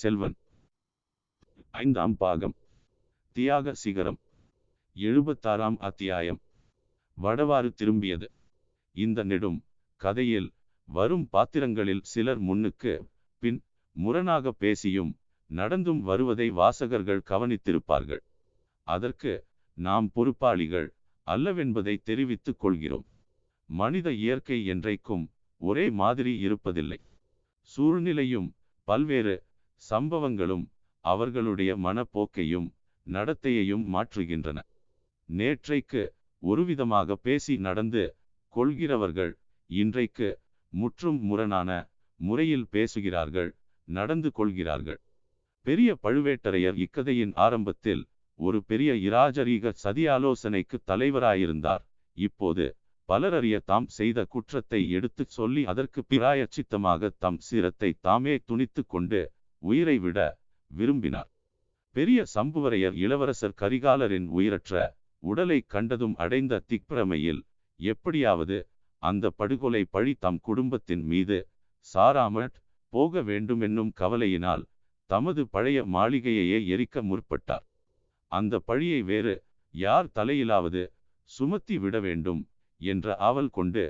செல்வன். ஐந்தாம் பாகம். தியாக சிகரம். எழுபத்தாறாம் அத்தியாயம். வடவாறு திரும்பியது. இந்த நெடும் கதையில் வரும் பாத்திரங்களில் சிலர் முன்னுக்கு பின் முரணாக பேசியும் நடந்தும் வருவதை வாசகர்கள் கவனித்திருப்பார்கள். அதற்கு நாம் பொறுப்பாளிகள் அல்லவென்பதை தெரிவித்துக் கொள்கிறோம். மனித இயற்கை என்றைக்கும் ஒரே மாதிரி இருப்பதில்லை. சூழ்நிலையும் பல்வேறு சம்பவங்களும் அவர்களுடைய மனப்போக்கையும் நடத்தையையும் மாற்றுகின்றன. நேற்றைக்கு ஒருவிதமாக பேசி நடந்து கொள்கிறவர்கள் இன்றைக்கு முற்றும் முரணான முறையில் பேசுகிறார்கள் நடந்து கொள்கிறார்கள். பெரிய பழுவேட்டரையர் இக்கதையின் ஆரம்பத்தில் ஒரு பெரிய இராஜரீக சதியாலோசனைக்கு தலைவராயிருந்தார். இப்போது பலரறிய தாம் செய்த குற்றத்தை எடுத்துச் சொல்லி அதற்கு பிராயச்சித்தமாக தம் சிரத்தை தாமே துணித்து கொண்டு உயிரை விட விரும்பினார். பெரிய சம்புவரையர் இளவரசர் கரிகாலரின் உயிரற்ற உடலை கண்டதும் அடைந்த திக்பிரமையில் எப்படியாவது அந்த படுகொலை பழி தம் குடும்பத்தின் மீது சாராமற் போக வேண்டுமென்னும் கவலையினால் தமது பழைய மாளிகையையே எரிக்க முற்பட்டார். அந்த பழியை வேறு யார் தலையிலாவது சுமத்தி விட வேண்டும் என்ற ஆவல் கொண்டு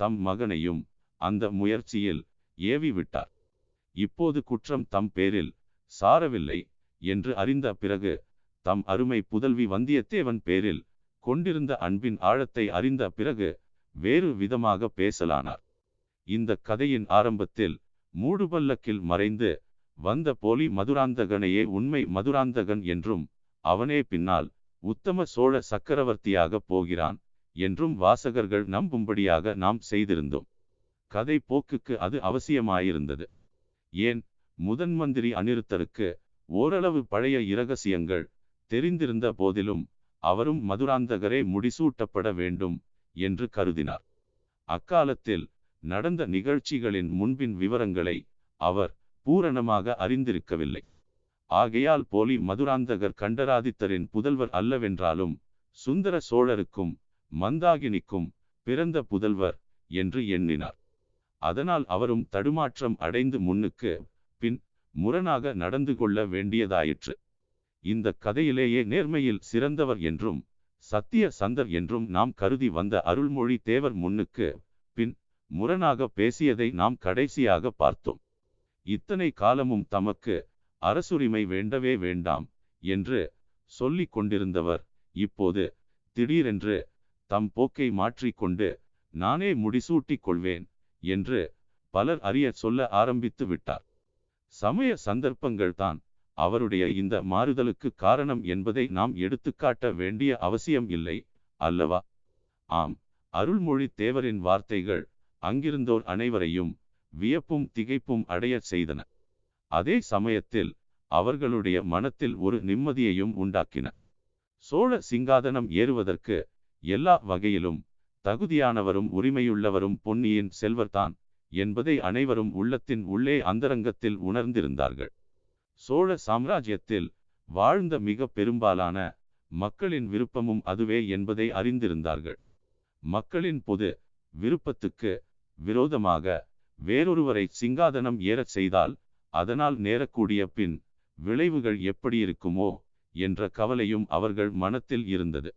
தம் மகனையும் அந்த முயற்சியில் ஏவி விட்டார் இப்போது குற்றம் தம் பேரில் சாரவில்லை என்று அறிந்த பிறகு தம் அருமை புதல்வி வந்தியத்தேவன் பேரில் கொண்டிருந்த அன்பின் ஆழத்தை அறிந்த பிறகு வேறு விதமாக பேசலானார். இந்த கதையின் ஆரம்பத்தில் மூடுபல்லக்கில் மறைந்து வந்த போலி மதுராந்தகனையே உண்மை மதுராந்தகன் என்றும் அவனே பின்னால் உத்தம சோழ சக்கரவர்த்தியாகப் போகிறான் என்றும் வாசகர்கள் நம்பும்படியாக நாம் செய்திருந்தோம். கதை போக்குக்கு அது அவசியமாயிருந்தது. ஏன்? முதன் மந்திரி அனிருத்தருக்கு ஓரளவு பழைய இரகசியங்கள் தெரிந்திருந்த போதிலும் அவரும் மதுராந்தகரே முடிசூட்டப்பட வேண்டும் என்று கருதினார். அக்காலத்தில் நடந்த நிகழ்ச்சிகளின் முன்பின் விவரங்களை அவர் பூரணமாக அறிந்திருக்கவில்லை. ஆகையால் போலி மதுராந்தகர் கண்டராதித்தரின் புதல்வர் அல்லவென்றாலும் சுந்தர சோழருக்கும் மந்தாகினிக்கும் பிறந்த புதல்வர் என்று எண்ணினார். அதனால் அவரும் தடுமாற்றம் அடைந்து முன்னுக்கு பின் முரணாக நடந்து கொள்ள வேண்டியதாயிற்று. இந்த கதையிலேயே நேர்மையில் சிறந்தவர் என்றும் சத்திய சந்தர் என்றும் நாம் கருதி வந்த அருள்மொழி தேவர் முன்னுக்கு பின் முரணாக பேசியதை நாம் கடைசியாக பார்த்தோம். இத்தனை காலமும் தமக்கு அரசுரிமை வேண்டவே வேண்டாம் என்று சொல்லிக் கொண்டிருந்தவர் இப்போது திடீரென்று தம் போக்கை மாற்றிக்கொண்டு நானே முடிசூட்டிக் கொள்வேன் என்று பலர் அறிய சொல்ல ஆரம்பித்து விட்டார். சமய சந்தர்ப்பங்கள்தான் அவருடைய இந்த மாறுதலுக்கு காரணம் என்பதை நாம் எடுத்துக்காட்ட வேண்டிய அவசியம் இல்லை அல்லவா? ஆம் அருள்மொழி தேவரின் வார்த்தைகள் அங்கிருந்தோர் அனைவரையும் வியப்பும் திகைப்பும் அடையச் செய்தன. அதே சமயத்தில் அவர்களுடைய மனத்தில் ஒரு நிம்மதியையும் உண்டாக்கின. சோழ சிங்காதனம் ஏறுவதற்கு எல்லா வகையிலும் தகுதியானவரும் உரிமையுள்ளவரும் பொன்னியின் செல்வர்தான் என்பதை அனைவரும் உள்ளத்தின் உள்ளே அந்தரங்கத்தில் உணர்ந்திருந்தார்கள். சோழ சாம்ராஜ்யத்தில் வாழ்ந்த மிக பெரும்பாலான மக்களின் விருப்பமும் அதுவே என்பதை அறிந்திருந்தார்கள். மக்களின் பொது விருப்பத்துக்கு விரோதமாக வேறொருவரை சிங்காதனம் ஏறச் செய்தால் அதனால் நேரக்கூடிய பின் விளைவுகள் எப்படி இருக்குமோ என்ற கவலையும் அவர்கள் மனத்தில் இருந்தது.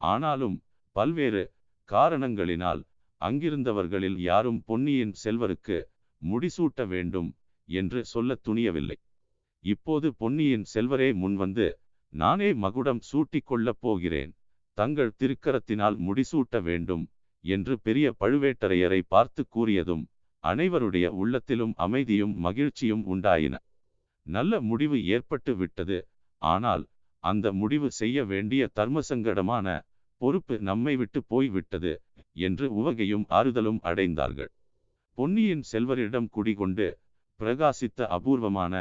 ஆனாலும் பல்வேறு காரணங்களினால் அங்கிருந்தவர்களில் யாரும் பொன்னியின் செல்வருக்கு முடிசூட்ட வேண்டும் என்று சொல்ல துணியவில்லை. இப்போது பொன்னியின் செல்வரே முன்வந்து நானே மகுடம் சூட்டிக் கொள்ளப் போகிறேன். தங்கள் திருக்கரத்தினால் முடிசூட்ட வேண்டும் என்று பெரிய பழுவேட்டரையரை பார்த்து கூறியதும் அனைவருடைய உள்ளத்திலும் அமைதியும் மகிழ்ச்சியும் உண்டாயின. நல்ல முடிவு ஏற்பட்டு விட்டது. ஆனால் அந்த முடிவு செய்ய வேண்டிய தர்மசங்கடமான பொறுப்பு நம்மை விட்டு போய்விட்டது என்று உவகையும் ஆறுதலும் அடைந்தார்கள். பொன்னியின் செல்வரிடம் குடிகொண்டு பிரகாசித்த அபூர்வமான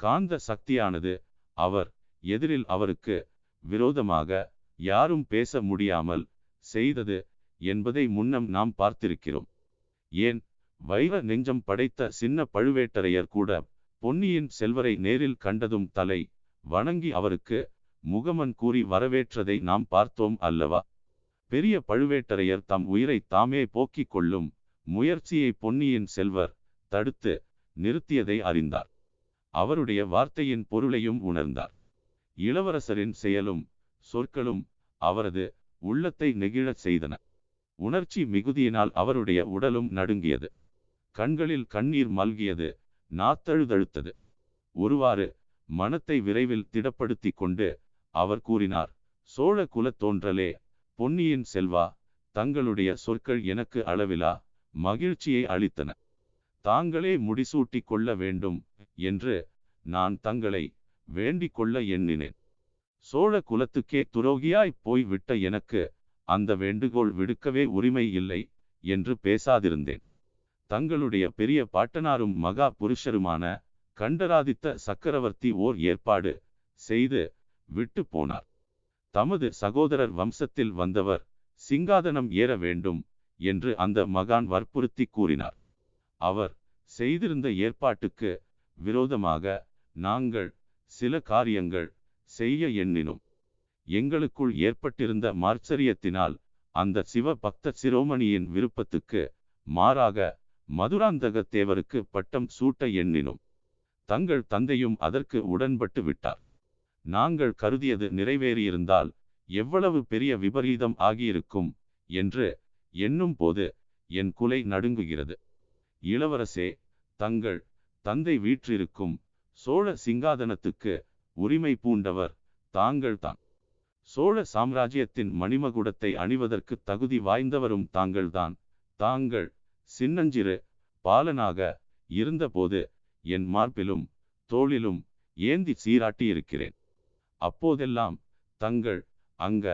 காந்த சக்தியானது அவர் எதிரில் அவருக்கு விரோதமாக யாரும் பேச முடியாமல் செய்தது என்பதை முன்னம் நாம் பார்த்திருக்கிறோம். ஏன்? வைர நெஞ்சம் படைத்த சின்ன பழுவேட்டரையர் கூட பொன்னியின் செல்வரை நேரில் கண்டதும் தலை வணங்கி அவருக்கு முகமன் கூறி வரவேற்றதை நாம் பார்த்தோம் அல்லவா? பெரிய பழுவேட்டரையர் தம் உயிரை தாமே போக்கிக் கொள்ளும் முயற்சியை பொன்னியின் செல்வர் தடுத்து நிறுத்தியதை அறிந்தார். அவருடைய வார்த்தையின் பொருளையும் உணர்ந்தார். இளவரசரின் செயலும் சொற்களும் அவரது உள்ளத்தை நெகிழச் செய்தன. உணர்ச்சி மிகுதியினால் அவருடைய உடலும் நடுங்கியது. கண்களில் கண்ணீர் மல்கியது நாத்தழுதழுத்தது. ஒருவாறு மனத்தை விரைவில் திடப்படுத்தி கொண்டு அவர் கூறினார் சோழ குலத் தோன்றலே பொன்னியின் செல்வா தங்களுடைய சொற்கள் எனக்கு அளவிலா மகிழ்ச்சியை அளித்தன. தாங்களே முடிசூட்டி கொள்ள வேண்டும் என்று நான் தங்களை வேண்டிக் கொள்ள எண்ணினேன். சோழ குலத்துக்கே துரோகியாய் போய் விட்ட எனக்கு அந்த வேண்டுகோள் விடுக்கவே உரிமை இல்லை என்று பேசாதிருந்தேன். தங்களுடைய பெரிய பாட்டனாரும் மகா புருஷருமான கண்டராதித்த சக்கரவர்த்தி ஓர் ஏற்பாடு செய்து விட்டு போனார். தமது சகோதரர் வம்சத்தில் வந்தவர் சிங்காதனம் ஏற வேண்டும் என்று அந்த மகான் வற்புறுத்தி கூறினார். அவர் செய்திருந்த ஏற்பாட்டுக்கு விரோதமாக நாங்கள் சில காரியங்கள் செய்ய எண்ணினோம். எங்களுக்குள் ஏற்பட்டிருந்த மார்ச்சரியத்தினால் அந்த சிவ பக்த சிரோமணியின் விருப்பத்துக்கு மாறாக மதுராந்தக தேவருக்கு பட்டம் சூட்ட எண்ணினோம். தங்கள் தந்தையும் அதற்கு உடன்பட்டு விட்டார். நாங்கள் கருதியது நிறைவேறியிருந்தால் எவ்வளவு பெரிய விபரீதம் ஆகியிருக்கும் என்று எண்ணும் போது என் குலை நடுங்குகிறது. இளவரசே தங்கள் தந்தை வீற்றிருக்கும் சோழ சிங்காதனத்துக்கு உரிமை பூண்டவர் தாங்கள்தான் சோழ சாம்ராஜ்யத்தின் மணிமகுடத்தை அணிவதற்கு தகுதி வாய்ந்தவரும் தாங்கள்தான் தாங்கள் சின்னஞ்சிறு பாலனாக இருந்தபோது என் மார்பிலும் தோளிலும் ஏந்தி சீராட்டியிருக்கிறேன். அப்போதெல்லாம் தங்கள் அங்க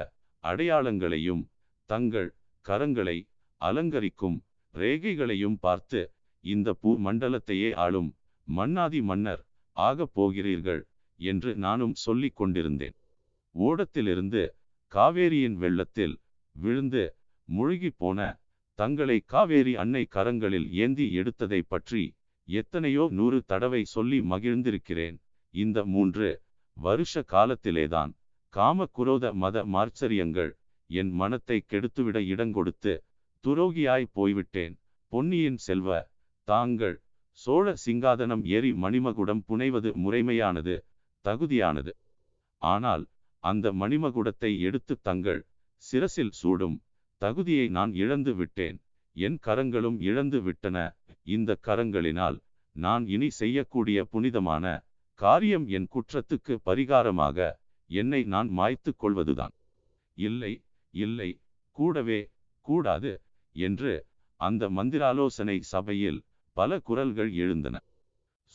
அடையாளங்களையும் தங்கள் கரங்களை அலங்கரிக்கும் ரேகைகளையும் பார்த்து இந்த பூ மண்டலத்தையே ஆளும் மன்னாதி மன்னர் ஆகப் போகிறீர்கள் என்று நானும் சொல்லிக் கொண்டிருந்தேன். ஓடத்திலிருந்து காவேரியின் வெள்ளத்தில் விழுந்து முழுகி போன தங்களை காவேரி அன்னை கரங்களில் ஏந்தி எடுத்ததை பற்றி எத்தனையோ நூறு தடவை சொல்லி மகிழ்ந்திருக்கிறேன். இந்த மூன்று வருஷ காலத்திலேதான் காம குரோத மத மார்ச்சரியங்கள் என் மனத்தை கெடுத்துவிட இடங்கொடுத்து துரோகியாய் போய்விட்டேன். பொன்னியின் செல்வ தாங்கள் சோழ சிங்காதனம் ஏறி மணிமகுடம் புனைவது முறைமையானது தகுதியானது. ஆனால் அந்த மணிமகுடத்தை எடுத்து தங்கள் சிரசில் சூடும் தகுதியை நான் இழந்து விட்டேன். என் கரங்களும் இழந்து விட்டன. இந்த கரங்களினால் நான் இனி செய்யக்கூடிய புனிதமான காரியம் என் குற்றத்துக்கு பரிகாரமாக என்னை நான் மாய்த்து கொள்வதுதான். இல்லை இல்லை கூடவே கூடாது என்று அந்த மந்திராலோசனை சபையில் பல குரல்கள் எழுந்தன.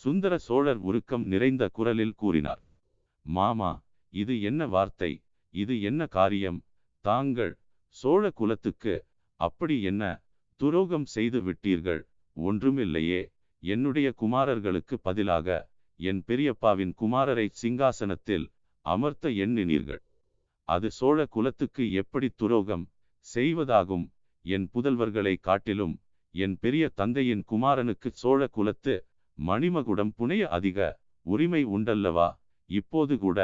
சுந்தர சோழர் உருக்கம் நிறைந்த குரலில் கூறினார் மாமா இது என்ன வார்த்தை? இது என்ன காரியம்? தாங்கள் சோழ குலத்துக்கு அப்படி என்ன துரோகம் செய்து விட்டீர்கள்? ஒன்றுமில்லையே என்னுடைய குமாரர்களுக்கு பதிலாக என் பெரியப்பாவின் குமாரரை சிங்காசனத்தில் அமர்த்த எண்ணினீர்கள். அது சோழ குலத்துக்கு எப்படி துரோகம் செய்வதாகும்? என் புதல்வர்களை காட்டிலும் என் பெரிய தந்தையின் குமாரனுக்கு சோழ குலத்து மணிமகுடம் புனைய அதிக உரிமை உண்டல்லவா? இப்போது கூட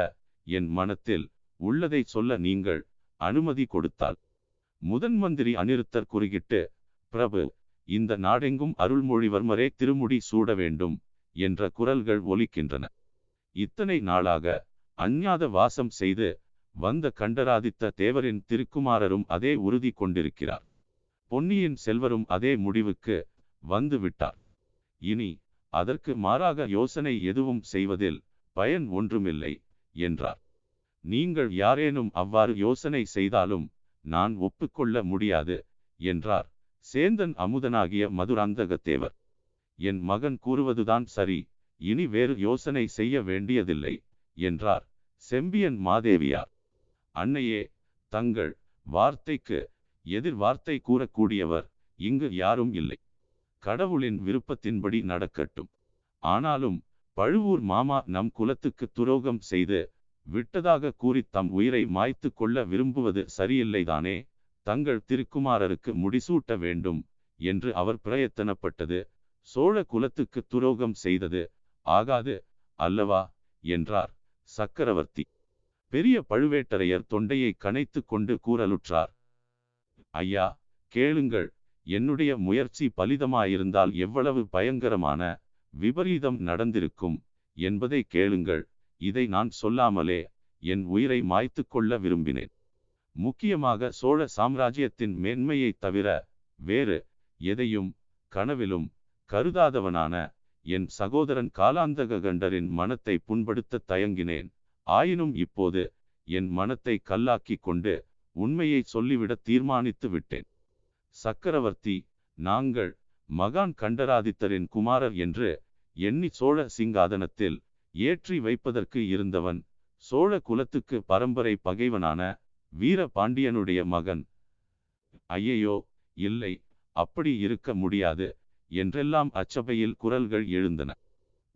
என் மனத்தில் உள்ளதை சொல்ல நீங்கள் அனுமதி கொடுத்தால். முதன் மந்திரி அனிருத்தர் குறுகிட்டு பிரபு இந்த நாடெங்கும் அருள்மொழிவர்மரே திருமுடி சூட வேண்டும். என்ற குரல்கள் ஒலிக்கின்றன. இத்தனை நாளாக அஞ்ஞாத வாசம் செய்து வந்த கண்டராதித்த தேவரின் திருக்குமாரரும் அதே உறுதி கொண்டிருக்கிறார். பொன்னியின் செல்வரும் அதே முடிவுக்கு வந்து விட்டார். இனி அதற்கு மாறாக யோசனை எதுவும் செய்வதில் பயன் ஒன்றுமில்லை என்றார். நீங்கள் யாரேனும் அவ்வாறு யோசனை செய்தாலும் நான் ஒப்புக்கொள்ள முடியாது என்றார். சேந்தன் அமுதனாகிய மதுராந்தகத்தேவர். என் மகன் கூறுவதுதான் சரி இனி வேறு யோசனை செய்ய வேண்டியதில்லை என்றார் செம்பியன் மாதேவியார். அன்னையே தங்கள் வார்த்தைக்கு எதிர் வார்த்தை கூறக்கூடியவர் இங்கு யாரும் இல்லை. கடவுளின் விருப்பத்தின்படி நடக்கட்டும். ஆனாலும் பழுவூர் மாமா நம் குலத்துக்கு துரோகம் செய்து விட்டதாக கூறி தம் உயிரை மாய்த்து கொள்ள விரும்புவது சரியில்லைதானே தங்கள் திருக்குமாரருக்கு முடிசூட்ட வேண்டும் என்று அவர் பிரயத்தனப்பட்டது சோழ குலத்துக்கு துரோகம் செய்தது ஆகாது அல்லவா? என்றார் சக்கரவர்த்தி. பெரிய பழுவேட்டரையர் தொண்டையை கனைத்து கொண்டு கூறலுற்றார் ஐயா கேளுங்கள். என்னுடைய முயற்சி பலிதமாயிருந்தால் எவ்வளவு பயங்கரமான விபரீதம் நடந்திருக்கும் என்பதை கேளுங்கள். இதை நான் சொல்லாமலே என் உயிரை மாய்த்து கொள்ள விரும்பினேன். முக்கியமாக சோழ சாம்ராஜ்யத்தின் மேன்மையைத் தவிர வேறு எதையும் கனவிலும் கருதாதவனான என் சகோதரன் காலாந்தக கண்டரின் மனத்தை புண்படுத்த தயங்கினேன். ஆயினும் இப்போது என் மனத்தை கல்லாக்கி கொண்டு உண்மையை சொல்லிவிட தீர்மானித்து விட்டேன். சக்கரவர்த்தி நாங்கள் மகான் கண்டராதித்தரின் குமாரர் என்று எண்ணி சோழ சிங்காதனத்தில் ஏற்றி வைப்பதற்கு இருந்தவன் சோழ குலத்துக்கு பரம்பரை பகைவனான வீர பாண்டியனுடைய மகன். ஐயையோ இல்லை அப்படி இருக்க முடியாது. என்றெல்லாம் அச்சபையில் குரல்கள் எழுந்தன.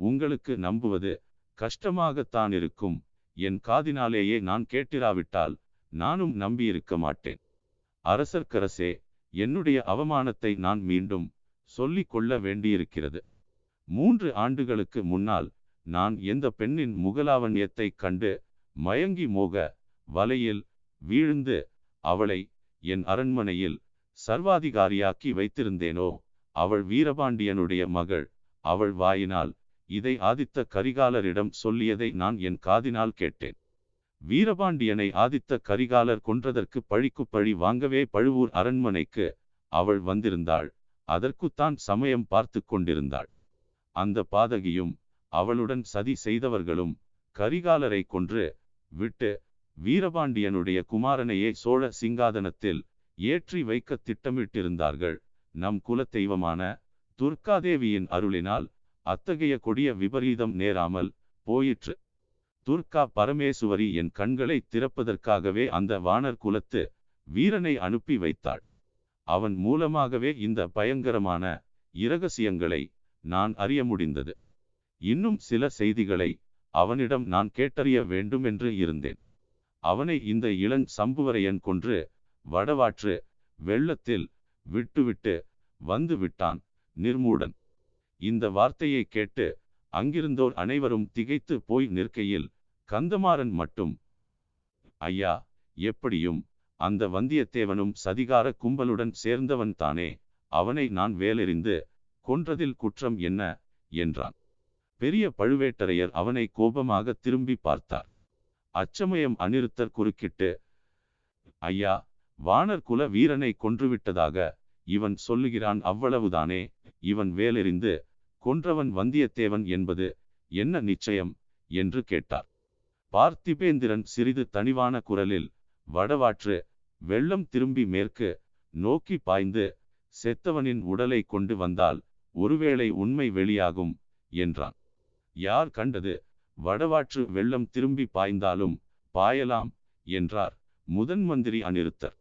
உங்களுக்கு நம்புவது கஷ்டமாகத்தான் இருக்கும். என் காதினாலேயே நான் கேட்டிராவிட்டால் நானும் நம்பியிருக்க மாட்டேன். அரசர்க்கரசே என்னுடைய அவமானத்தை நான் மீண்டும் சொல்லிக் கொள்ள வேண்டியிருக்கிறது. மூன்று ஆண்டுகளுக்கு முன்னால் நான் எந்த பெண்ணின் முகலாவண்யத்தைக் கண்டு மயங்கி மோக வலையில் வீழ்ந்து அவளை என் அரண்மனையில் சர்வாதிகாரியாக்கி வைத்திருந்தேனோ? அவள் வீரபாண்டியனுடைய மகள். அவள் வாயினால் இதை ஆதித்த கரிகாலரிடம் சொல்லியதை நான் என் காதினால் கேட்டேன். வீரபாண்டியனை ஆதித்த கரிகாலர் கொன்றதற்கு பழிக்கு பழி வாங்கவே பழுவூர் அரண்மனைக்கு அவள் வந்திருந்தாள். அதற்குத்தான் சமயம் பார்த்து கொண்டிருந்தாள். அந்த பாதகியும் அவளுடன் சதி செய்தவர்களும் கரிகாலரை கொன்று விட்டு வீரபாண்டியனுடைய குமாரனையே சோழ சிங்காதனத்தில் ஏற்றி வைக்க திட்டமிட்டிருந்தார்கள். நம் குலத்தெய்வமான துர்காதேவியின் அருளினால் அத்தகைய கொடிய விபரீதம் நேராமல் போயிற்று. துர்கா பரமேசுவரி என் கண்களை திறப்பதற்காகவே அந்த வானர் குலத்து வீரனை அனுப்பி வைத்தாள். அவன் மூலமாகவே இந்த பயங்கரமான இரகசியங்களை நான் அறிய முடிந்தது. இன்னும் சில செய்திகளை அவனிடம் நான் கேட்டறிய வேண்டும் என்று இருந்தேன். அவனை இந்த இளங் சம்புவரையன் கொன்று வடவாற்று வெள்ளத்தில் விட்டுவிட்டு வந்து விட்டான் நிர்மூடன். இந்த வார்த்தையை கேட்டு அங்கிருந்தோர் அனைவரும் திகைத்து போய் நிற்கையில் கந்தமாறன் மட்டும் ஐயா எப்படியும் அந்த வந்தியத்தேவனும் சதிகார கும்பலுடன் சேர்ந்தவன் தானே அவனை நான் வேலெறிந்து கொன்றதில் குற்றம் என்ன? என்றான். பெரிய பழுவேட்டரையர் அவனை கோபமாக திரும்பி பார்த்தார். அச்சமயம் அநிருத்தர் குறுக்கிட்டு ஐயா வானர் குல வீரனை கொன்றுவிட்டதாக இவன் சொல்லுகிறான் அவ்வளவுதானே. இவன் வேலெறிந்து கொன்றவன் வந்தியத்தேவன் என்பது என்ன நிச்சயம்? என்று கேட்டார். பார்த்திபேந்திரன் சிறிது தனிவான குரலில் வடவாற்று வெள்ளம் திரும்பி மேற்கு நோக்கி பாய்ந்து செத்தவனின் உடலை கொண்டு வந்தால் ஒருவேளை உண்மை வெளியாகும் என்றான். யார் கண்டது? வடவாற்று வெள்ளம் திரும்பி பாய்ந்தாலும் பாயலாம் என்றார் முதன் மந்திரி அநிருத்தர்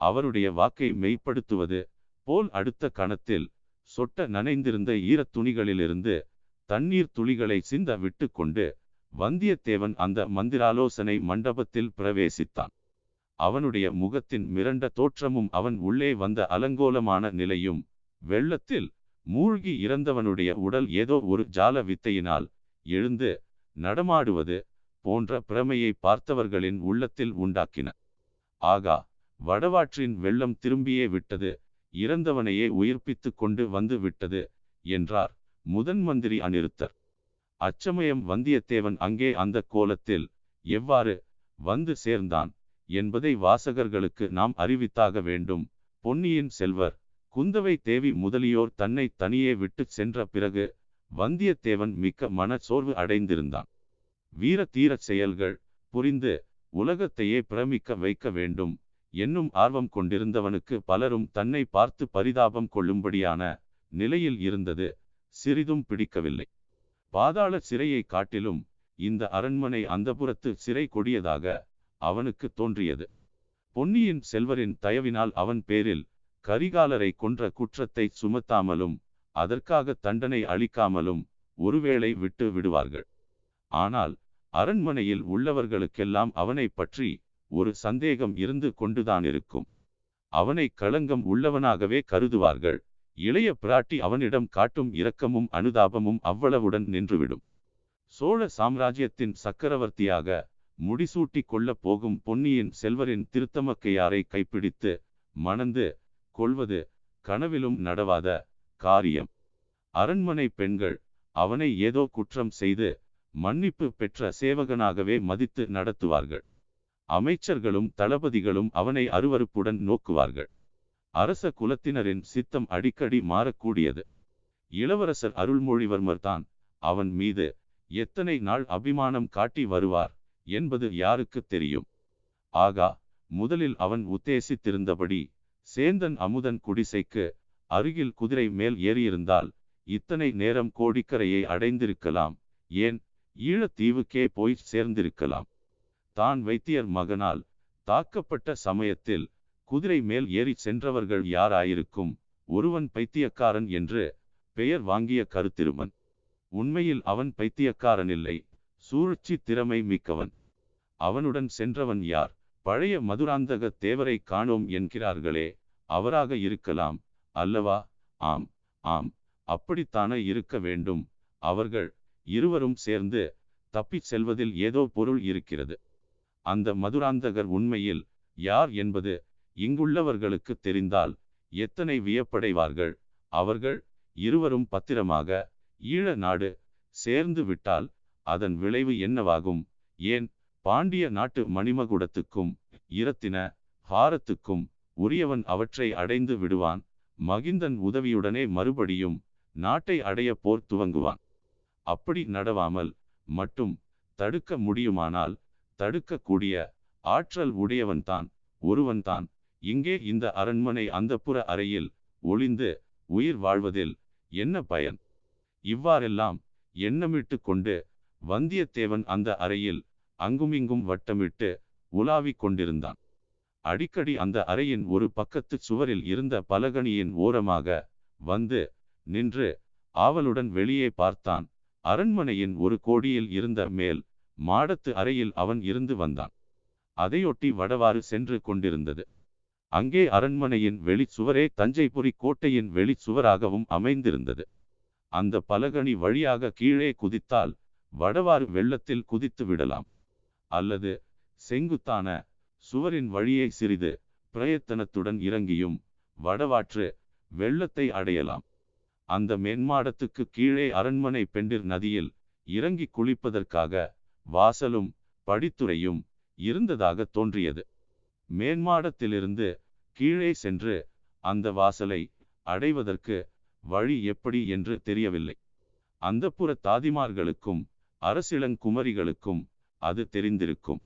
அவருடைய வாக்கை மெய்ப்படுத்துவது போல் அடுத்த கணத்தில் சொட்ட நனைந்திருந்த ஈரத் துணிகளிலிருந்து தண்ணீர் துளிகளை சிந்த விட்டு கொண்டு வந்தியத்தேவன் அந்த மந்திராலோசனை மண்டபத்தில் பிரவேசித்தான். அவனுடைய முகத்தின் மிரண்ட தோற்றமும் அவன் உள்ளே வந்த அலங்கோலமான நிலையும் வெள்ளத்தில் மூழ்கி இறந்தவனுடைய உடல் ஏதோ ஒரு ஜால வித்தையினால் எழுந்து நடமாடுவது போன்ற பிரமையை பார்த்தவர்களின் உள்ளத்தில் உண்டாக்கின. ஆகா வடவாற்றின் வெள்ளம் திரும்பியே விட்டது. இறந்தவனையே உயிர்ப்பித்து கொண்டு வந்து விட்டது என்றார் முதன் மந்திரி அநிருத்தர் அச்சமயம் வந்தியத்தேவன் அங்கே அந்த கோலத்தில் எவ்வாறு வந்து சேர்ந்தான் என்பதை வாசகர்களுக்கு நாம் அறிவித்தாக வேண்டும். பொன்னியின் செல்வர் குந்தவை தேவி முதலியோர் தன்னை தனியே விட்டு சென்ற பிறகு வந்தியத்தேவன் மிக்க மன சோர்வு அடைந்திருந்தான். வீர தீர செயல்கள் புரிந்து உலகத்தையே பிரமிக்க வைக்க வேண்டும். என்னும் ஆர்வம் கொண்டிருந்தவனுக்கு பலரும் தன்னை பார்த்து பரிதாபம் கொள்ளும்படியான நிலையில் இருந்தது. சிறிதும் பிடிக்கவில்லை. பாதாள சிறையை காட்டிலும் இந்த அரண்மனை அந்தபுரத்து சிறை கொடியதாக அவனுக்கு தோன்றியது. பொன்னியின் செல்வரின் தயவினால் அவன் பேரில் கரிகாலரை கொன்ற குற்றத்தை சுமத்தாமலும் அதற்காக தண்டனை அளிக்காமலும் ஒருவேளை விட்டு விடுவார்கள். ஆனால் அரண்மனையில் உள்ளவர்களுக்கெல்லாம் அவனை பற்றி ஒரு சந்தேகம் இருந்து கொண்டுதான் இருக்கும். அவனை களங்கம் உள்ளவனாகவே கருதுவார்கள். இளைய பிராட்டி அவனிடம் காட்டும் இரக்கமும் அனுதாபமும் அவ்வளவுடன் நின்றுவிடும். சோழ சாம்ராஜ்யத்தின் சக்கரவர்த்தியாக முடிசூட்டி கொள்ளப் போகும் பொன்னியின் செல்வரின் திருத்தமக்கையாரை கைப்பிடித்து மணந்து கொள்வது கனவிலும் நடவாத காரியம். அரண்மனை பெண்கள் அவனை ஏதோ குற்றம் செய்து மன்னிப்பு பெற்ற சேவகனாகவே மதித்து நடத்துவார்கள். அமைச்சர்களும் தளபதிகளும் அவனை அருவருப்புடன் நோக்குவார்கள். அரச குலத்தினரின் சித்தம் அடிக்கடி மாறக்கூடியது. இளவரசர் அருள்மொழிவர்மர் தான் அவன் மீது எத்தனை நாள் அபிமானம் காட்டி வருவார் என்பது யாருக்கு தெரியும்? ஆகா முதலில் அவன் உத்தேசித்திருந்தபடி சேந்தன் அமுதன் குடிசைக்கு அருகில் குதிரை மேல் ஏறியிருந்தால் இத்தனை நேரம் கோடிக்கரையை அடைந்திருக்கலாம். ஏன் ஈழத்தீவுக்கே போய் சேர்ந்திருக்கலாம். தான் வைத்தியர் மகனால் தாக்கப்பட்ட சமயத்தில் குதிரை மேல் ஏறி சென்றவர்கள் யாராயிருக்கும்? ஒருவன் பைத்தியக்காரன் என்று பெயர் வாங்கிய கருத்திருமன். உண்மையில் அவன் பைத்தியக்காரனில்லை சூழ்ச்சி திறமை மிக்கவன். அவனுடன் சென்றவன் யார்? பழைய மதுராந்தக தேவரை காணோம் என்கிறார்களே அவராக இருக்கலாம் அல்லவா? ஆம் ஆம் அப்படித்தானே இருக்க வேண்டும். அவர்கள் இருவரும் சேர்ந்து தப்பிச் செல்வதில் ஏதோ பொருள் இருக்கிறது. அந்த மதுராந்தகர் உண்மையில் யார் என்பது இங்குள்ளவர்களுக்கு தெரிந்தால் எத்தனை வியப்படைவார்கள்? அவர்கள் இருவரும் பத்திரமாக ஈழ நாடு சேர்ந்து விட்டால் அதன் விளைவு என்னவாகும்? ஏன் பாண்டிய நாட்டு மணிமகுடத்துக்கும் இரத்தின ஹாரத்துக்கும் உரியவன் அவற்றை அடைந்து விடுவான்? மகிந்தன் உதவியுடனே மறுபடியும் நாட்டை அடைய போர் துவங்குவான். அப்படி நடவாமல் மட்டும் தடுக்க முடியுமானால் தடுக்கக்கூடிய ஆற்றல் உடையவன்தான் ஒருவன்தான். இங்கே இந்த அரண்மனை அந்தப்புற அறையில் ஒளிந்து உயிர் வாழ்வதில் என்ன பயன்? இவ்வாறெல்லாம் எண்ணமிட்டு கொண்டு வந்தியத்தேவன் அந்த அறையில் அங்குமிங்கும் வட்டமிட்டு உலாவிக் கொண்டிருந்தான். அடிக்கடி அந்த அறையின் ஒரு பக்கத்து சுவரில் இருந்த பலகணியின் ஓரமாக வந்து நின்று ஆவலுடன் வெளியே பார்த்தான். அரண்மனையின் ஒரு கோடியில் இருந்த மேல் மாடத்து அறையில் அவன் இருந்து வந்தான். அதையொட்டி வடவாறு சென்று கொண்டிருந்தது. அங்கே அரண்மனையின் வெளிச்சுவரே தஞ்சைபுரி கோட்டையின் வெளிச்சுவராகவும் அமைந்திருந்தது. அந்த பலகணி வழியாக கீழே குதித்தால் வடவாறு வெள்ளத்தில் குதித்து விடலாம். அல்லது செங்குத்தான சுவரின் வழியை சிறிது பிரயத்தனத்துடன் இறங்கியும் வடவாற்று வெள்ளத்தை அடையலாம். அந்த மேன்மாடத்துக்கு கீழே அரண்மனை பெண்டிர் நதியில் இறங்கி குளிப்பதற்காக வாசலும் படித்துறையும் இருந்ததாக தோன்றியது. மேன்மாடத்திலிருந்து கீழே சென்று அந்த வாசலை அடைவதற்கு வழி எப்படி என்று தெரியவில்லை. அந்த புற தாதிமார்களுக்கும் அரசிளங்குமரிகளுக்கும் அது தெரிந்திருக்கும்.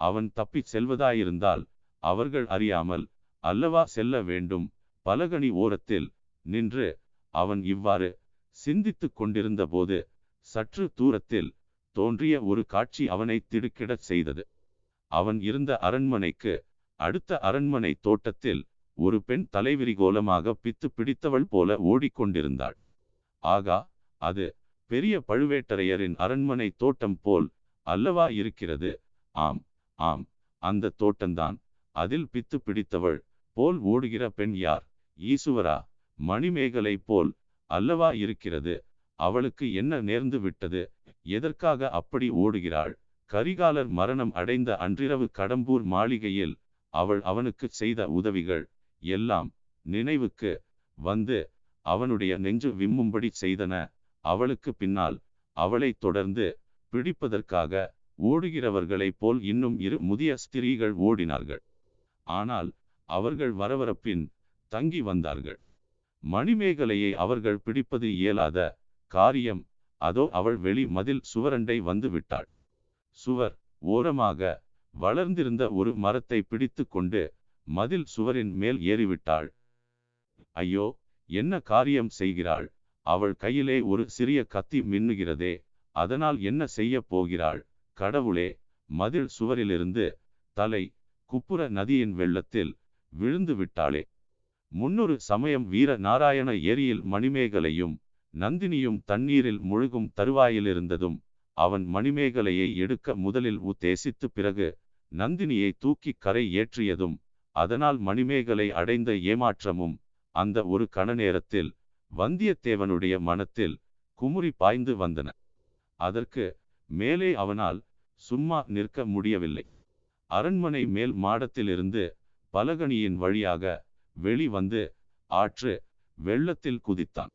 அவன் தப்பிச் செல்வதாயிருந்தால் அவர்கள் அறியாமல் அல்லவா செல்ல வேண்டும்? பலகனி ஓரத்தில் நின்று அவன் இவ்வாறு சிந்தித்துக் கொண்டிருந்த போது சற்று தூரத்தில் தோன்றிய ஒரு காட்சி அவனை திடுக்கிடச் செய்தது. அவன் இருந்த அரண்மனைக்கு அடுத்த அரண்மனை தோட்டத்தில் ஒரு பெண் தலைவிரிகோலமாக பித்து பிடித்தவள் போல ஓடிக்கொண்டிருந்தாள். ஆகா அது பெரிய பழுவேட்டரையரின் அரண்மனை தோட்டம் போல் அல்லவா இருக்கிறது? ஆம் ஆம் அந்த தோட்டம்தான் அதில் பித்து பிடித்தவள் போல் ஓடுகிற பெண் யார்? ஈசுவரா மணிமேகலை போல் அல்லவா இருக்கிறது? அவளுக்கு என்ன நேர்ந்து விட்டது? எதற்காக அப்படி ஓடுகிறாள்? கரிகாலர் மரணம் அடைந்த அன்றிரவு கடம்பூர் மாளிகையில் அவள் அவனுக்கு செய்த உதவிகள் எல்லாம் நினைவுக்கு வந்து அவனுடைய நெஞ்சு விம்மும்படி செய்தன. அவளுக்கு பின்னால் அவளை தொடர்ந்து பிடிப்பதற்காக ஓடுகிறவர்களைப் போல் இன்னும் இரு முதிய ஸ்திரீகள் ஓடினார்கள். ஆனால் அவர்கள் வரவரப்பின் தங்கி வந்தார்கள். மணிமேகலையை அவர்கள் பிடிப்பது இயலாத காரியம் அதோ அவள் வெளி மதில் சுவரண்டை வந்து விட்டாள். சுவர் ஓரமாக வளர்ந்திருந்த ஒரு மரத்தை பிடித்து கொண்டு மதில் சுவரின் மேல் ஏறிவிட்டாள். ஐயோ என்ன காரியம் செய்கிறாள்? அவள் கையிலே ஒரு சிறிய கத்தி மின்னுகிறதே அதனால் என்ன செய்ய போகிறாள்? கடவுளே மதில் சுவரிலிருந்து தலை குப்புற நதியின் வெள்ளத்தில் விழுந்து விட்டாளே. முன்னொரு சமயம் வீர நாராயண ஏரியில் மணிமேகலையும் நந்தினியும் தண்ணீரில் முழுகும் தருவாயிலிருந்ததும் அவன் மணிமேகலையை எடுக்க முதலில் உத்தேசித்து பிறகு நந்தினியை தூக்கி கரை ஏற்றியதும் அதனால் மணிமேகலை அடைந்த ஏமாற்றமும் அந்த ஒரு கண நேரத்தில் வந்தியத்தேவனுடைய மனத்தில் குமுறி பாய்ந்து வந்தன. அதற்கு மேலே அவனால் சும்மா நிற்க முடியவில்லை. அரண்மனை மேல் மாடத்திலிருந்து பலகணியின் வழியாக வெளிவந்து ஆற்று வெள்ளத்தில் குதித்தான்.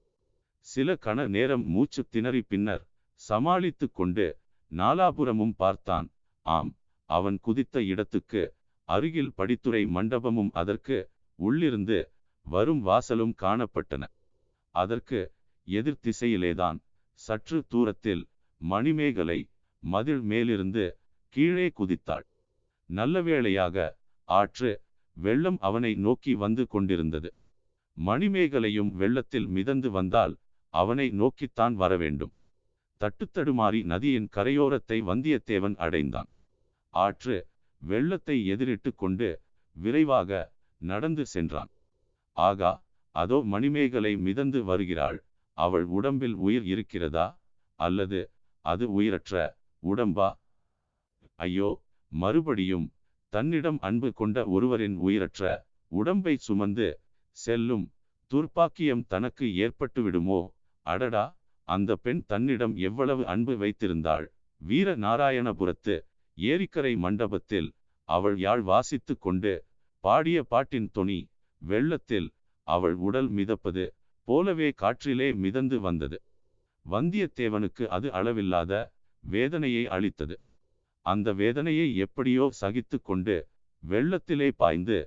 சில கண நேரம் மூச்சு திணறி பின்னர் சமாளித்து கொண்டு நாலாபுரமும் பார்த்தான். ஆம் அவன் குதித்த இடத்துக்கு அருகில் படித்துறை மண்டபமும் அதற்கு உள்ளிருந்து வரும் வாசலும் காணப்பட்டன. அதற்கு எதிர் திசையிலேதான் சற்று தூரத்தில் மணிமேகலை மதில் மேலிருந்து கீழே குதித்தாள். நல்ல வேளையாக ஆற்று வெள்ளம் அவனை நோக்கி வந்து கொண்டிருந்தது. மணிமேகலையும் வெள்ளத்தில் மிதந்து வந்தால் அவனை நோக்கித்தான் வரவேண்டும். தட்டுத்தடுமாறி நதியின் கரையோரத்தை வந்தியத்தேவன் அடைந்தான். ஆற்று வெள்ளத்தை எதிரிட்டு கொண்டு விரைவாக நடந்து சென்றான். ஆகா அதோ மணிமேகலை மிதந்து வருகிறாள். அவள் உடம்பில் உயிர் இருக்கிறதா? அல்லது அது உயிரற்ற உடம்பா? ஐயோ மறுபடியும் தன்னிடம் அன்பு கொண்ட ஒருவரின் உயிரற்ற உடம்பை சுமந்து செல்லும் துர்ப்பாக்கியம் தனக்கு ஏற்பட்டுவிடுமோ? அடடா அந்த பெண் தன்னிடம் எவ்வளவு அன்பு வைத்திருந்தாள். வீர நாராயணபுரத்து ஏரிக்கரை மண்டபத்தில் அவள் யாழ் வாசித்து கொண்டு பாடிய பாட்டின் தொனி வெள்ளத்தில் அவள் உடல் மிதப்பது போலவே காற்றிலே மிதந்து வந்தது. வந்தியத்தேவனுக்கு அது அளவில்லாத வேதனையை அளித்தது. அந்த வேதனையை எப்படியோ சகித்து கொண்டு வெள்ளத்திலே பாய்ந்து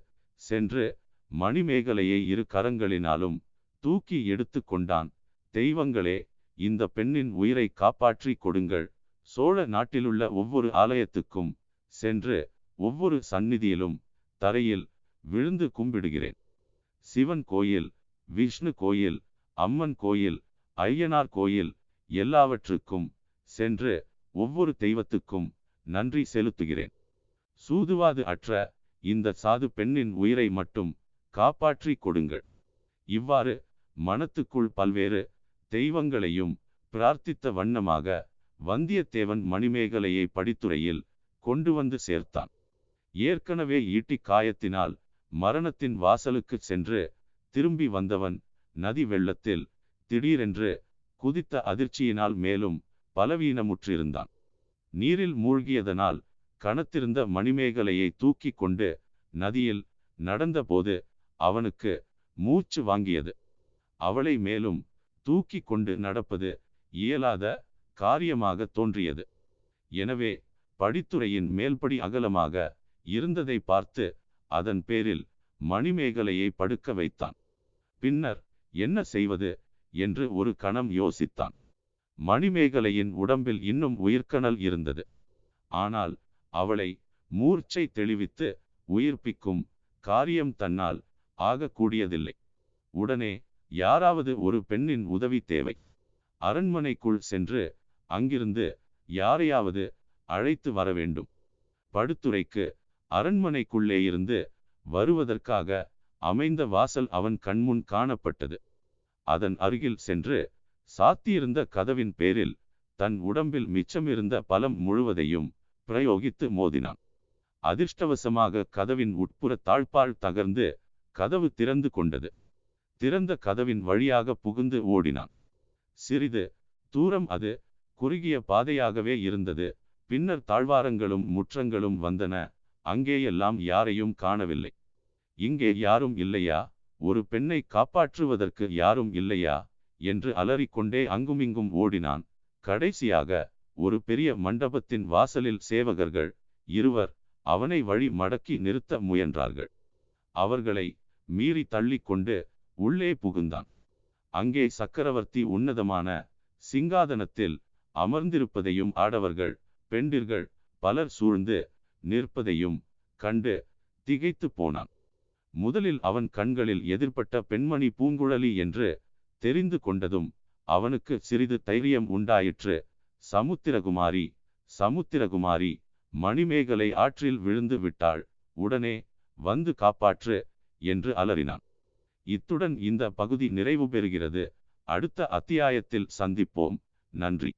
சென்று மணிமேகலையை இரு கரங்களினாலும் தூக்கி எடுத்து கொண்டான். தெய்வங்களே இந்த பெண்ணின் உயிரை காப்பாற்றி கொடுங்கள். சோழ நாட்டிலுள்ள ஒவ்வொரு ஆலயத்துக்கும் சென்று ஒவ்வொரு சந்நிதியிலும் தரையில் விழுந்து கும்பிடுகிறேன். சிவன் கோயில் விஷ்ணு கோயில் அம்மன் கோயில் ஐயனார் கோயில் எல்லாவற்றுக்கும் சென்று ஒவ்வொரு தெய்வத்துக்கும் நன்றி செலுத்துகிறேன். சூதுவாது அற்ற இந்த சாது பெண்ணின் உயிரை மட்டும் காப்பாற்றி கொடுங்கள். இவ்வாறு மனத்துக்குள் பல்வேறு தெய்வங்களையும் பிரார்த்தித்த வண்ணமாக வந்தியத்தேவன் மணிமேகலையை படித்துறையில் கொண்டு வந்து சேர்த்தான். ஏற்கனவே ஈட்டி காயத்தினால் மரணத்தின் வாசலுக்கு சென்று திரும்பி வந்தவன் நதி வெள்ளத்தில் திடீரென்று குதித்த அதிர்ச்சியினால் மேலும் பலவீனமுற்றிருந்தான். நீரில் மூழ்கியதனால் கணத்திருந்த மணிமேகலையை தூக்கி கொண்டு நதியில் நடந்தபோது அவனுக்கு மூச்சு வாங்கியது. அவளை மேலும் தூக்கி கொண்டு நடப்பது இயலாத காரியமாக தோன்றியது. எனவே படித்துறையின் மேல்படி அகலமாக இருந்ததை பார்த்து அதன் பேரில் மணிமேகலையை படுக்க வைத்தான். பின்னர் என்ன செய்வது என்று ஒரு கணம் யோசித்தான். மணிமேகலையின் உடம்பில் இன்னும் உயிர்க்கணல் இருந்தது. ஆனால் அவளை மூர்ச்சை தெளிவித்து உயிர்ப்பிக்கும் காரியம் தன்னால் ஆகக்கூடியதில்லை. உடனே யாராவது ஒரு பெண்ணின் உதவி தேவை. அரண்மனைக்குள் சென்று அங்கிருந்து யாரையாவது அழைத்து வர வேண்டும். படுத்துறைக்கு அரண்மனைக்குள்ளே இருந்து வருவதற்காக அமைந்த வாசல் அவன் கண்முன் காணப்பட்டது. அதன் அருகில் சென்று சாத்தியிருந்த கதவின் பேரில் தன் உடம்பில் மிச்சமிருந்த பலம் முழுவதையும் பிரயோகித்து மோதினான். அதிர்ஷ்டவசமாக கதவின் உட்புற தாழ்பால் தகர்ந்து கதவு திறந்து கொண்டது. திறந்த கதவின் வழியாக புகுந்து ஓடினான். சிறிது தூரம் அது குறுகிய பாதையாகவே இருந்தது. பின்னர் தாழ்வாரங்களும் முற்றங்களும் வந்தன. அங்கேயெல்லாம் யாரையும் காணவில்லை. இங்கே யாரும் இல்லையா? ஒரு பெண்ணை காப்பாற்றுவதற்கு யாரும் இல்லையா? என்று அலறிக்கொண்டே அங்குமிங்கும் ஓடினான். கடைசியாக ஒரு பெரிய மண்டபத்தின் வாசலில் சேவகர்கள் இருவர் அவனை வழி மடக்கி நிறுத்த முயன்றார்கள். அவர்களை மீறி தள்ளிக்கொண்டு உள்ளே புகுந்தான். அங்கே சக்கரவர்த்தி உன்னதமான சிங்காதனத்தில் அமர்ந்திருப்பதையும் ஆடவர்கள் பெண்டிர்கள் பலர் சூழ்ந்து நிற்பதையும் கண்டு திகைத்து போனான். முதலில் அவன் கண்களில் எதிர்ப்பட்ட பெண்மணி பூங்குழலி என்று தெரிந்து கொண்டதும் அவனுக்கு சிறிது தைரியம் உண்டாயிற்று. சமுத்திரகுமாரி சமுத்திரகுமாரி மணிமேகலை ஆற்றில் விழுந்து விட்டாள். உடனே வந்து காப்பாற்று என்று அலறினான். இத்துடன் இந்த பகுதி நிறைவு பெறுகிறது. அடுத்த அத்தியாயத்தில் சந்திப்போம். நன்றி.